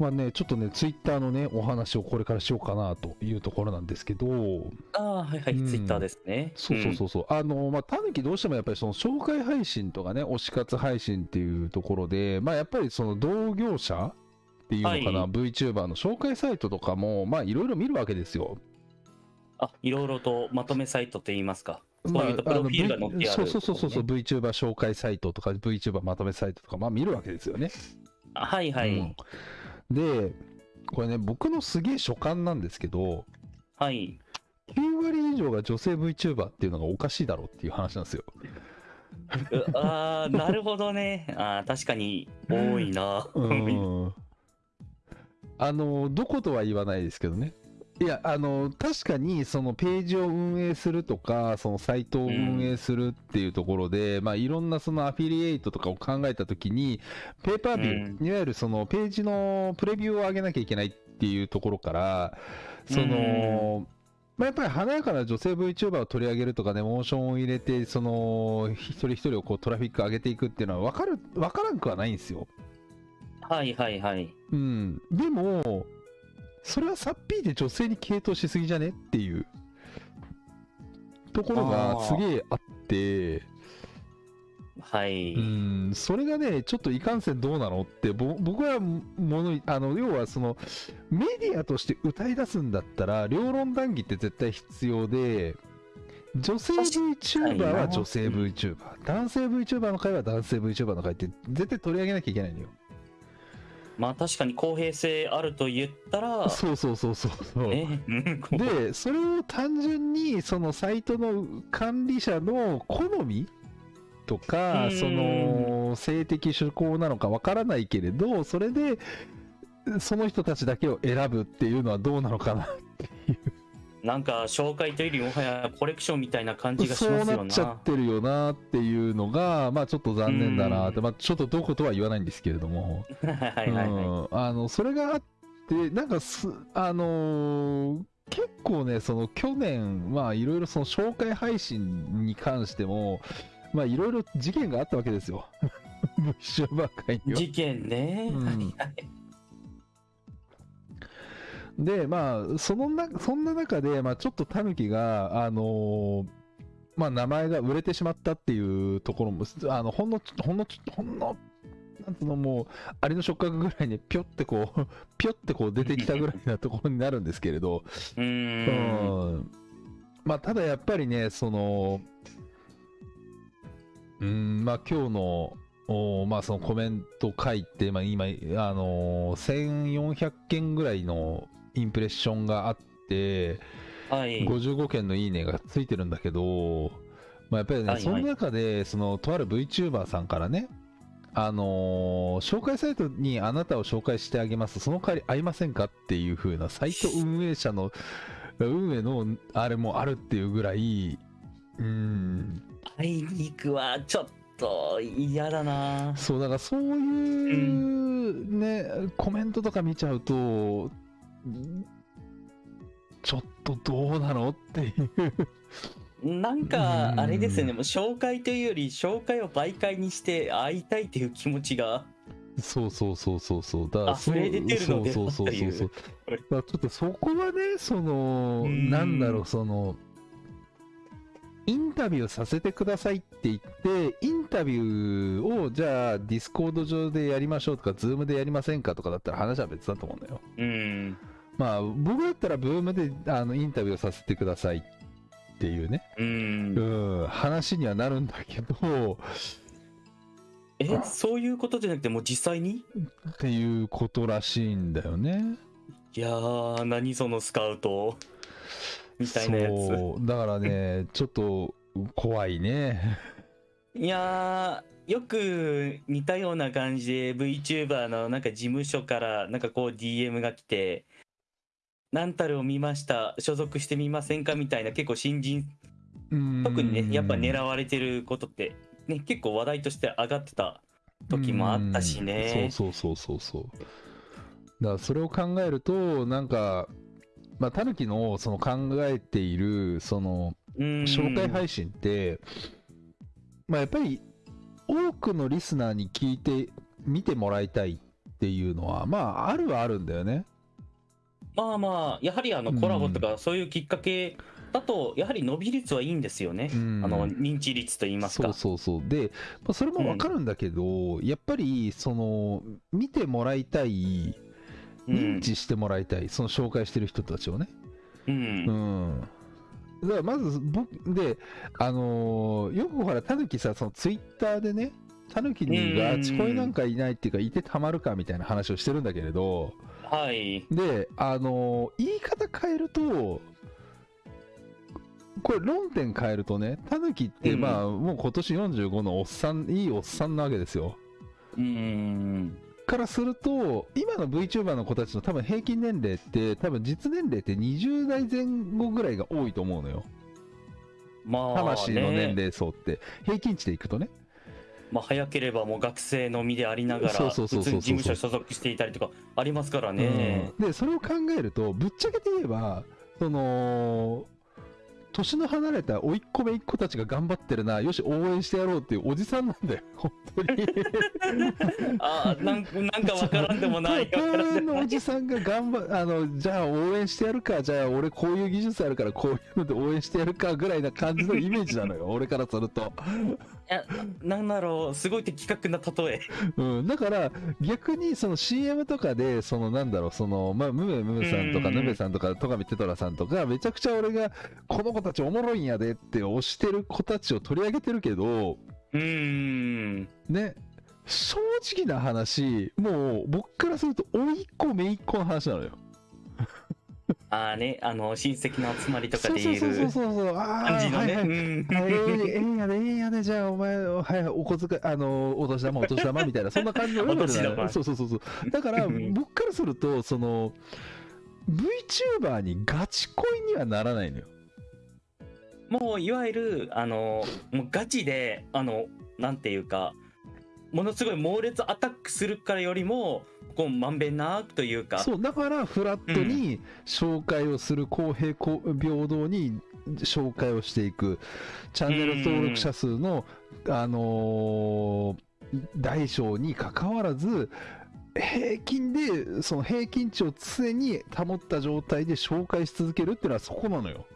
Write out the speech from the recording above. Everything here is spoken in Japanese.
まあね、ちょっとね、ツイッターのね、お話をこれからしようかなというところなんですけど、ああ、はいはい、うんツイッターですね。そうそうそうそう、あの、まあ、たぬきどうしてもやっぱりその紹介配信とかね、推し活配信っていうところで、まあ、やっぱりその同業者っていうのかな、はい VTuber の紹介サイトとかも、まあ、いろいろ見るわけですよ。あ、いろいろとまとめサイトって言いますか。そういうとまあプロフィールが載ってある、あの V そうそうそうそう、VTuber 紹介サイトとか VTuber まとめサイトとか、まあ見るわけですよね。あはいはい、うんで、これね、僕のすげえ所感なんですけど、はい。9割以上が女性 VTuber っていうのがおかしいだろうっていう話なんですよ。うああ、なるほどね。あー確かに多いな。うん。あの、どことは言わないですけどね。いや、あの、確かに、そのページを運営するとか、そのサイトを運営するっていうところで、まあ、いろんなそのアフィリエイトとかを考えたときに、ペーパービュー、いわゆるそのページのプレビューを上げなきゃいけないっていうところから、その、まあ、やっぱり華やかな女性 VTuber を取り上げるとかね、モーションを入れて、その、一人一人をこうトラフィック上げていくっていうのは分かる、分からんくはないんですよ。はいはいはい。うん、でも、それはさっぴいて女性に傾倒しすぎじゃね？っていう。ところがすげえあって、はい。うん、それがね、ちょっといかんせんどうなの？って、ぼ僕はもの、あの、要はその、メディアとして歌い出すんだったら、両論談義って絶対必要で、女性 VTuber な。は女性 VTuber、男性 VTuber の会は男性 VTuber の会って絶対取り上げなきゃいけないのよ。まあ確かに公平性あると言ったら、そうそうそうそうそう。で、それを単純に、そのサイトの管理者の好み？とかう、んその性的趣向なのかわからないけれど、それで、その人たちだけを選ぶっていうのはどうなのかな。なんか紹介というよりもはやコレクションみたいな感じがしそうますよな。なっちゃってるよなっていうのが、まあちょっと残念だなって、うんまあちょっとどことは言わないんですけれども。はいはいはい。うんあのそれがあってなんかすあのー結構ねその去年まあいろいろその紹介配信に関してもまあいろいろ事件があったわけですよ VTuber 界には。事件ね。うんはいはいでまあそのなそんな中で、まあ、ちょっとタヌキがあのーまあ名前が売れてしまったっていうところもあのほんのほんのほんのなんつうのもうアリの触覚ぐらいにぴょってこう ぴょってこう出てきたぐらいなところになるんですけれど、うん。まあただやっぱりねそのうんまあ今日のおまあそのコメント書いて、まあ、今、あのー1400件ぐらいのインプレッションがあって、はい。55件のいいねがついてるんだけど、まあ、やっぱりね、はいはいその中でそのとある VTuber さんからねあのー紹介サイトにあなたを紹介してあげますその代わり会いませんかっていう風なサイト運営者の運営のあれもあるっていうぐらいうん会いに行くはちょっと嫌だな。そうだからそういうね、コメントとか見ちゃうとちょっとどうなのっていう。なんかうんあれですよね、もう紹介というより紹介を媒介にして会いたいっていう気持ちが。そうそうそうそうそう。だから溢れ出てるのでそうそうそうそうちょっとそこはね、その、うん。なんだろう、その、インタビューさせてくださいって言って、インタビューをじゃあ Discord 上でやりましょうとか、 Zoom でやりませんかとかだったら話は別だと思うんだよ。うん。まあ、僕だったら Zoom であのインタビューさせてくださいっていうね、うん。うん、話にはなるんだけど、え、そういうことじゃなくてもう実際に？っていうことらしいんだよね。いやー、何そのスカウトみたいなやつ。そうだからね ちょっと怖いね。いやー、よく似たような感じで VTuber のなんか事務所からなんかこう DM が来て、何たるを見ました、所属してみませんか？みたいな結構新人、特にね、やっぱ狙われてることって、ね、結構話題として上がってた時もあったしね。うん。そうそうそうそうそう。だからそれを考えるとなんかまあタヌキのその考えているそのうん。紹介配信って、まあやっぱり多くのリスナーに聞いて見てもらいたいっっていうのはまああるはあるんだよね。まあまあ、やはりあのコラボとかそういうきっかけだと、やはり伸び率はいいんですよね。うん。あの認知率といいますか。そうそうそう。で、まあ、それもわかるんだけど、やっぱりその見てもらいたいうん認知してもらいたい、その紹介してる人たちをね。う。うん。んだからまず僕であのーよくほらタヌキさそのツイッターでねタヌキにがうんちこいなんかいないっていうかいてたまるかみたいな話をしてるんだけれど。はい。であのー言い方変えるとこれ論点変えるとねタヌキってうん。まあもう今年45のおっさんいいおっさんなわけですよ。うん。からすると今の VTuber の子たちの多分平均年齢って多分実年齢って20代前後ぐらいが多いと思うのよ。まあ、魂の年ね。齢層って。平均値でいくとね。まあ、早ければもう学生の身でありながら、普通に事務所所属していたりとかありますからね。うん。でそれを考えるとぶっちゃけて言えばその年の離れた甥っ子姪っ子たちが頑張ってるな。よし応援してやろうっていうおじさんなんだよ。本当に。ああ、なんなんかわからんでもない。東わからんでのおじさんが頑張 あのじゃあ応援してやるかじゃあ俺こういう技術あるからこういうので応援してやるかぐらいな感じのイメージなのよ。俺からすると、いやなんだろう、すごい的確な例え。うん、だから逆にその CM とかでそのなんだろうそのまあムメムメさんとかうん。ヌメさんとか戸上テトラさんとかめちゃくちゃ俺がこの子たちおもろいんやでって推してる子たちを取り上げてるけどうーん。ね正直な話もう僕からすると甥いっ子姪っ子の話なのよ ああね、あの、親戚の集まりとかで言えそうそうそうるそうそうああ。はいはいえ えええやで、ええやで、じゃあ、お前、はい、お小遣い、あの、お年玉、お年玉みたいな、そんな感じのレベルなのお年玉そうそうそうそう。だから、うん僕からすると、その、VTuber にガチ恋にはならないのよ。もういわゆるあのもうガチであのなんていうかものすごい猛烈アタックするからよりもこうまんべんなくというか。そう、だから、フラットに紹介をする、公平、公平等に紹介をしていく、チャンネル登録者数の、あのー大小にかかわらず、平均で、その平均値を常に保った状態で紹介し続けるっていうのはそこなのよ。